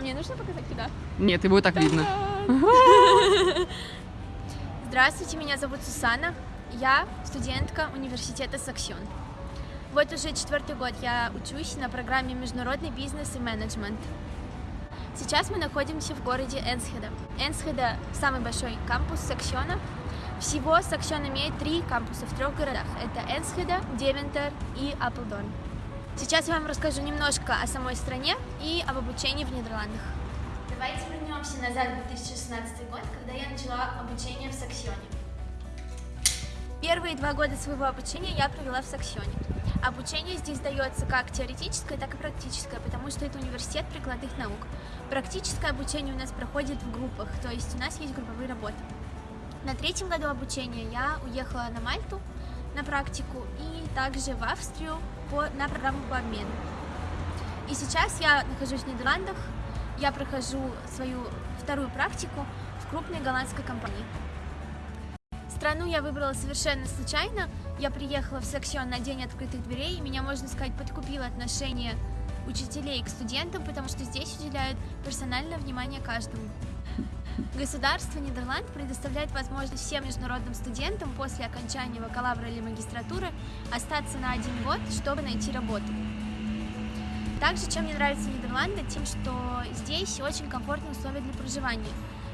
А мне нужно показать куда? Нет, его и так видно. Здравствуйте, меня зовут Сусана. Я студентка университета Саксион. Вот уже четвертый год я учусь на программе Международный бизнес и менеджмент. Сейчас мы находимся в городе Энсхеда. Энсхеда – самый большой кампус Саксиона. Всего Саксион имеет три кампуса в трех городах. Это Энсхеда, Девентер и Апелдорн. Сейчас я вам расскажу немножко о самой стране и об обучении в Нидерландах. Давайте вернемся назад в 2016 год, когда я начала обучение в Саксионе. Первые два года своего обучения я провела в Саксионе. Обучение здесь дается как теоретическое, так и практическое, потому что это университет прикладных наук. Практическое обучение у нас проходит в группах, то есть у нас есть групповые работы. На третьем году обучения я уехала на Мальту на практику и также в Австрию по, на программу по обмену. И сейчас я нахожусь в Нидерландах, я прохожу свою вторую практику в крупной голландской компании. Страну я выбрала совершенно случайно. Я приехала в Саксион на день открытых дверей, и меня, можно сказать, подкупило отношение учителей к студентам, потому что здесь уделяют персональное внимание каждому. Государство Нидерланд предоставляет возможность всем международным студентам после окончания бакалавра или магистратуры остаться на один год, чтобы найти работу. Также, чем мне нравятся Нидерланды, тем, что здесь очень комфортные условия для проживания.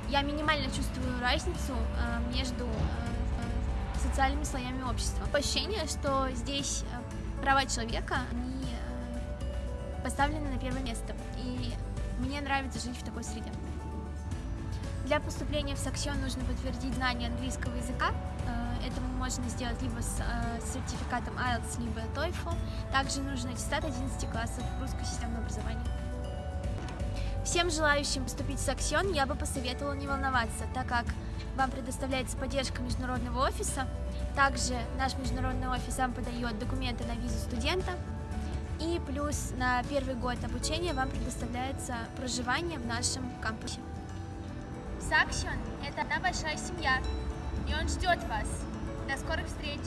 Я минимально чувствую разницу э, между э, социальными слоями общества. Ощущение, что здесь э, права человека, они поставлены на первое место. И мне нравится жить в такой среде. Для поступления в Саксион нужно подтвердить знание английского языка. Э, это можно сделать либо с э, сертификатом IELTS, либо TOEFL. Также нужен аттестат 11 классов русского системного образования. Всем желающим поступить в Саксион я бы посоветовала не волноваться, так как вам предоставляется поддержка международного офиса. Также наш международный офис вам подает документы на визу студента, и плюс на первый год обучения вам предоставляется проживание в нашем кампусе. Саксион – это одна большая семья, и он ждет вас. До скорых встреч!